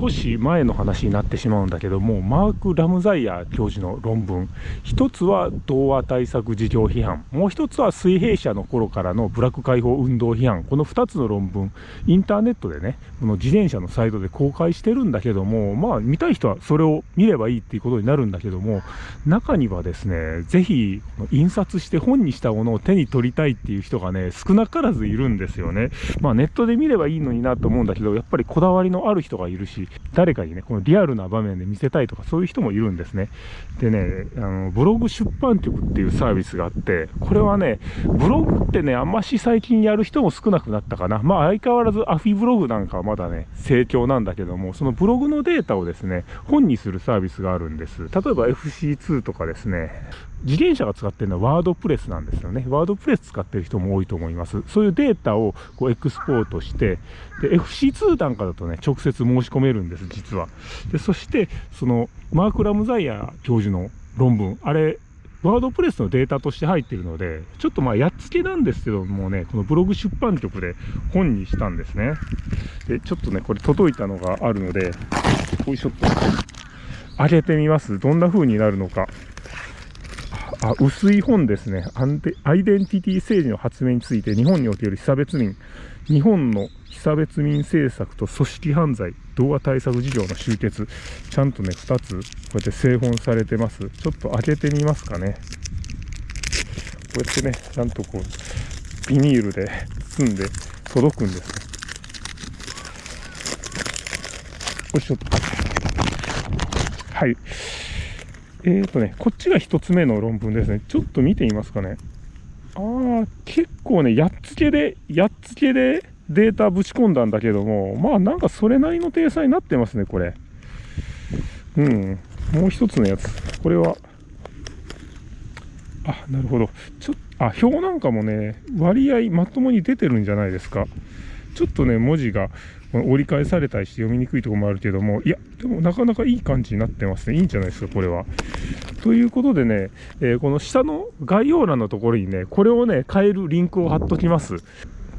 少し前の話になってしまうんだけどもマーク・ラムザイヤー教授の論文。一つは童話対策事業批判。もう一つは水平社の頃からのブラック解放運動批判。この2つの論文インターネットでねこの自転車のサイトで公開してるんだけどもまあ見たい人はそれを見ればいいっていうことになるんだけども中にはですねぜひ印刷して本にしたものを手に取りたいっていう人がね少なからずいるんですよね。まあネットで見ればいいのになと思うんだけどやっぱりこだわりのある人がいるし誰かにねこのリアルな場面で見せたいとかそういう人もいるんですね。でねあのブログ出版局っていうサービスがあってこれはねブログってねあんまし最近やる人も少なくなったかな。まあ相変わらずアフィブログなんかはまだね盛況なんだけどもそのブログのデータをですね本にするサービスがあるんです。例えば FC2 とかですね。自転車が使ってるのはワードプレスなんですよね。ワードプレス使ってる人も多いと思います。そういうデータをこうエクスポートして、で、FC2 なんかだとね、直接申し込めるんです、実は。で、そして、その、マーク・ラムザイヤー教授の論文、あれ、ワードプレスのデータとして入っているので、ちょっとまあやっつけなんですけどもね、このブログ出版局で本にしたんですね。で、ちょっとね、これ届いたのがあるので、こういうショット、上げてみます。どんな風になるのか。あ、薄い本ですね。アアイデンティティ政治の発明について日本における被差別民、日本の被差別民政策と組織犯罪、童話対策事業の集結。ちゃんとね、2つ、こうやって製本されてます。ちょっと開けてみますかね。こうやってね、ちゃんとこう、ビニールで包んで届くんです。よいしょっと。はい。えーとね、こっちが1つ目の論文ですね。ちょっと見てみますかね。ああ、結構ね、やっつけで、やっつけでデータぶち込んだんだけども、まあなんかそれなりの体裁になってますね、これ。うん。もう一つのやつ。これは、あ、なるほど。ちょっと、あ、表なんかもね、割合まともに出てるんじゃないですか。ちょっとね、文字が折り返されたりして読みにくいところもあるけども、いや、でもなかなかいい感じになってますね。いいんじゃないですか、これは。ということでね、えー、この下の概要欄のところにね、これをね、変えるリンクを貼っときます。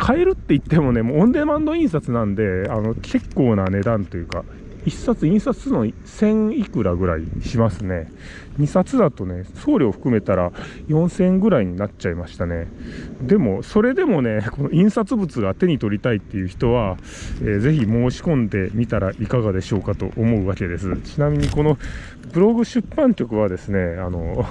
変えるって言ってもね、もうオンデマンド印刷なんで、あの、結構な値段というか、1冊印刷するの1000いくらぐらいしますね。2冊だとね、送料含めたら4000円ぐらいになっちゃいましたね。でも、それでもね、この印刷物が手に取りたいっていう人は、えー、ぜひ申し込んでみたらいかがでしょうかと思うわけです。ちなみにこのブログ出版局はですね、あの、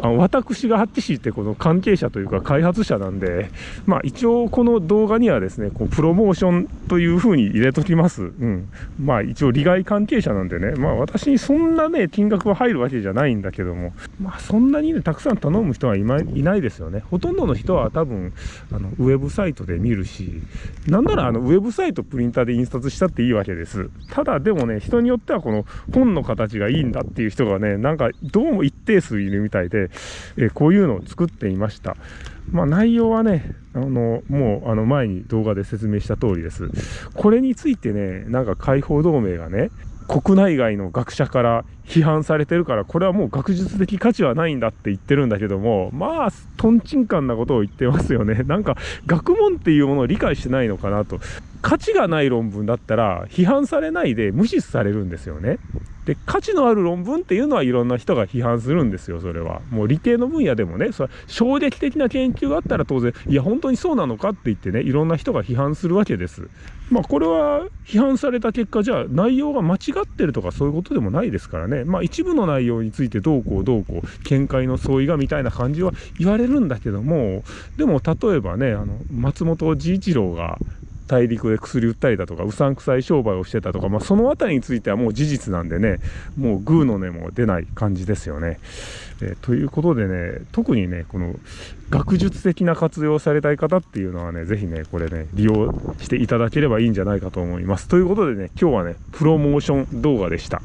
あの私がハッチシーってこの関係者というか開発者なんで、まあ一応この動画にはですね、こうプロモーションという風に入れときます。うん。まあ一応利害関係者なんでね、まあ私にそんなね、金額は入るわけじゃないんだけども、まあそんなにね、たくさん頼む人はいないですよね。ほとんどの人は多分、あの、ウェブサイトで見るし、なんならあの、ウェブサイトプリンターで印刷したっていいわけです。ただでもね、人によってはこの本の形がいいんだっていう人がね、なんかどうも一定数いるみたいで、えこういうのを作っていました。まあ、内容はね、あの、もう、あの、前に動画で説明した通りです。これについてね、なんか解放同盟がね、国内外の学者から批判されてるから、これはもう学術的価値はないんだって言ってるんだけども、まあ、とんちんかんなことを言ってますよね。なんか、学問っていうものを理解してないのかなと。価値がない論文だったら、批判されないで無視されるんですよね。で、価値のある論文っていうのはいろんな人が批判するんですよ、それは。もう理系の分野でもね、それ衝撃的な研究があったら当然、いや、本当にそうなのかって言ってね、いろんな人が批判するわけです。まあ、これは批判された結果、じゃあ内容が間違ってるとかそういうことでもないですからね。まあ、一部の内容についてどうこうどうこう、見解の相違がみたいな感じは言われるんだけども、でも例えばね、あの、松本治一郎が大陸で薬売ったりだとかうさんくさい商売をしてたとか、まあ、そのあたりについてはもう事実なんでねもうグーの根も出ない感じですよね。えー、ということでね特にねこの学術的な活用されたい方っていうのはねぜひねこれね利用していただければいいんじゃないかと思います。ということでね今日はねプロモーション動画でした。